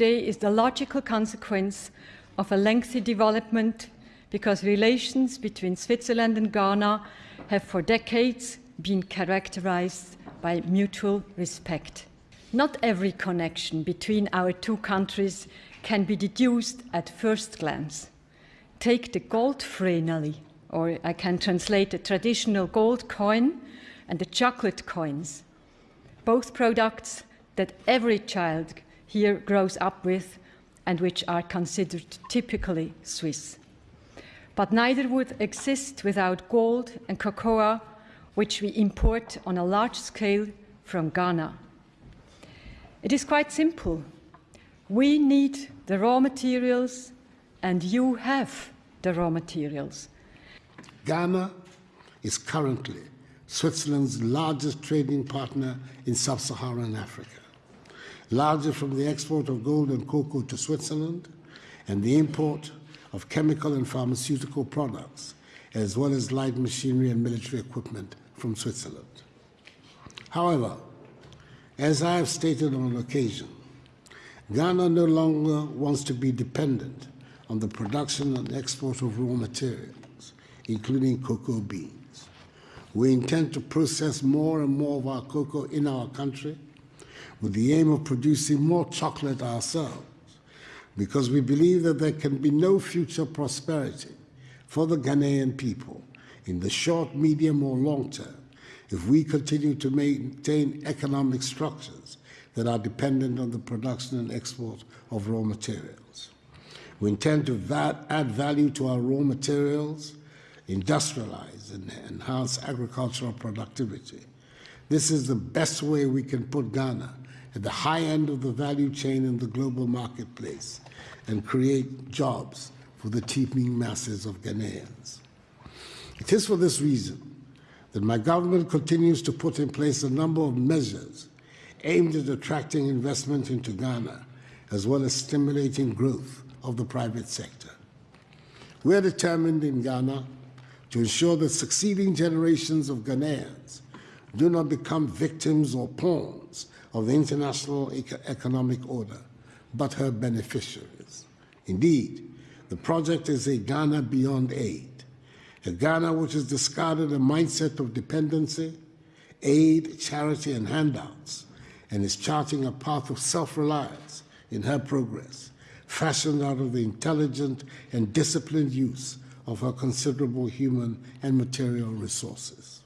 today is the logical consequence of a lengthy development because relations between Switzerland and Ghana have for decades been characterized by mutual respect. Not every connection between our two countries can be deduced at first glance. Take the gold Vreneli, or I can translate the traditional gold coin and the chocolate coins, both products that every child here grows up with and which are considered typically Swiss. But neither would exist without gold and cocoa, which we import on a large scale from Ghana. It is quite simple. We need the raw materials, and you have the raw materials. Ghana is currently Switzerland's largest trading partner in sub-Saharan Africa, larger from the export of gold and cocoa to Switzerland and the import of chemical and pharmaceutical products, as well as light machinery and military equipment from Switzerland. However, as I have stated on occasion, Ghana no longer wants to be dependent on the production and export of raw materials, including cocoa beans. We intend to process more and more of our cocoa in our country with the aim of producing more chocolate ourselves because we believe that there can be no future prosperity for the Ghanaian people in the short, medium, or long term if we continue to maintain economic structures that are dependent on the production and export of raw materials. We intend to va add value to our raw materials, industrialize and enhance agricultural productivity. This is the best way we can put Ghana at the high end of the value chain in the global marketplace and create jobs for the teeming masses of Ghanaians. It is for this reason that my government continues to put in place a number of measures aimed at attracting investment into Ghana, as well as stimulating growth of the private sector. We are determined in Ghana to ensure that succeeding generations of Ghanaians do not become victims or pawns of the international economic order, but her beneficiaries. Indeed, the project is a Ghana beyond aid, a Ghana which has discarded a mindset of dependency, aid, charity, and handouts, and is charting a path of self-reliance in her progress, fashioned out of the intelligent and disciplined use of her considerable human and material resources.